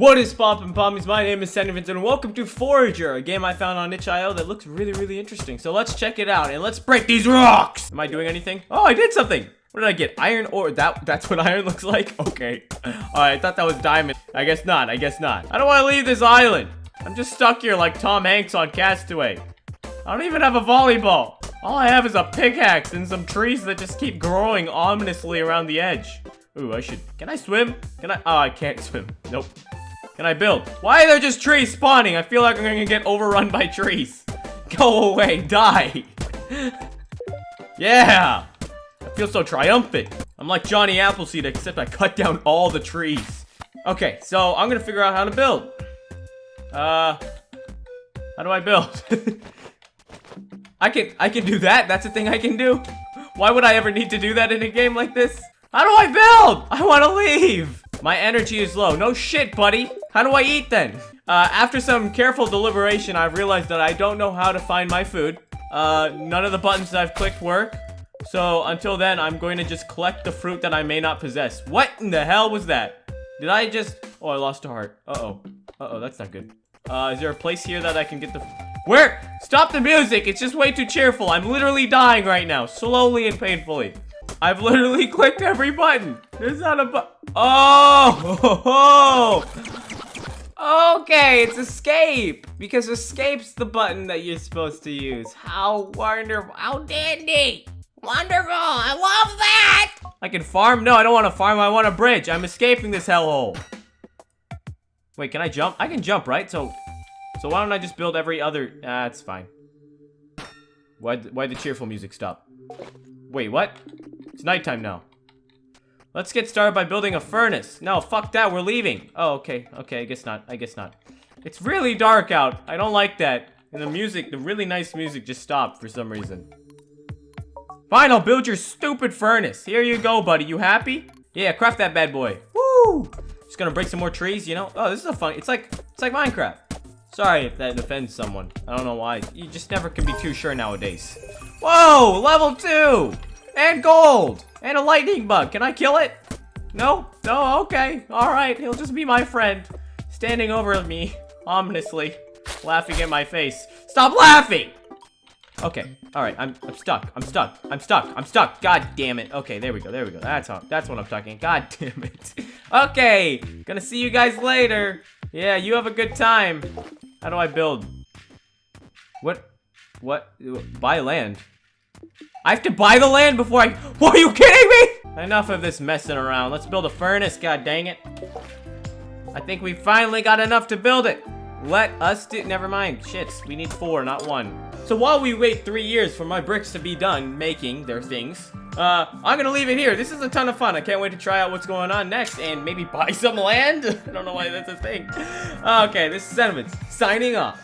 What is poppin' pommies? My name is Sandy Vincent and welcome to Forager, a game I found on itch.io that looks really, really interesting. So let's check it out and let's break these rocks! Am I doing anything? Oh, I did something! What did I get? Iron ore. That That's what iron looks like? Okay. Alright, I thought that was diamond. I guess not. I guess not. I don't want to leave this island. I'm just stuck here like Tom Hanks on Castaway. I don't even have a volleyball. All I have is a pickaxe and some trees that just keep growing ominously around the edge. Ooh, I should... Can I swim? Can I... Oh, I can't swim. Nope. Can I build? Why are there just trees spawning? I feel like I'm gonna get overrun by trees. Go away, die. yeah. I feel so triumphant. I'm like Johnny Appleseed, except I cut down all the trees. Okay, so I'm gonna figure out how to build. Uh, how do I build? I can, I can do that. That's a thing I can do. Why would I ever need to do that in a game like this? How do I build? I want to leave. My energy is low. No shit, buddy. How do I eat then? Uh, after some careful deliberation, I've realized that I don't know how to find my food. Uh, none of the buttons that I've clicked work. So until then, I'm going to just collect the fruit that I may not possess. What in the hell was that? Did I just... Oh, I lost a heart. Uh-oh. Uh-oh, that's not good. Uh, is there a place here that I can get the... Where? Stop the music! It's just way too cheerful. I'm literally dying right now. Slowly and painfully. I've literally clicked every button. There's not a button. Oh! okay, it's escape. Because escape's the button that you're supposed to use. How wonderful. How dandy. Wonderful. I love that. I can farm? No, I don't want to farm. I want a bridge. I'm escaping this hellhole. Wait, can I jump? I can jump, right? So, so why don't I just build every other... Ah, fine. Why, why the cheerful music stop? Wait, what? It's nighttime now. Let's get started by building a furnace. No, fuck that, we're leaving. Oh, okay, okay, I guess not, I guess not. It's really dark out. I don't like that. And the music, the really nice music just stopped for some reason. Fine, I'll build your stupid furnace. Here you go, buddy. You happy? Yeah, craft that bad boy. Woo! Just gonna break some more trees, you know? Oh, this is a fun, it's like, it's like Minecraft. Sorry if that offends someone. I don't know why. You just never can be too sure nowadays. Whoa, level two! And gold! And a lightning bug. Can I kill it? No? No? Okay. Alright. He'll just be my friend. Standing over me, ominously, laughing at my face. Stop laughing! Okay. Alright. I'm, I'm stuck. I'm stuck. I'm stuck. I'm stuck. God damn it. Okay. There we go. There we go. That's how, that's what I'm talking. God damn it. okay. Gonna see you guys later. Yeah, you have a good time. How do I build? What? What? Buy land. I have to buy the land before I- What, Are you kidding me? Enough of this messing around. Let's build a furnace, god dang it. I think we finally got enough to build it. Let us do- Never mind. Shits. We need four, not one. So while we wait three years for my bricks to be done making their things, uh, I'm gonna leave it here. This is a ton of fun. I can't wait to try out what's going on next and maybe buy some land. I don't know why that's a thing. Okay, this is Sentiments signing off.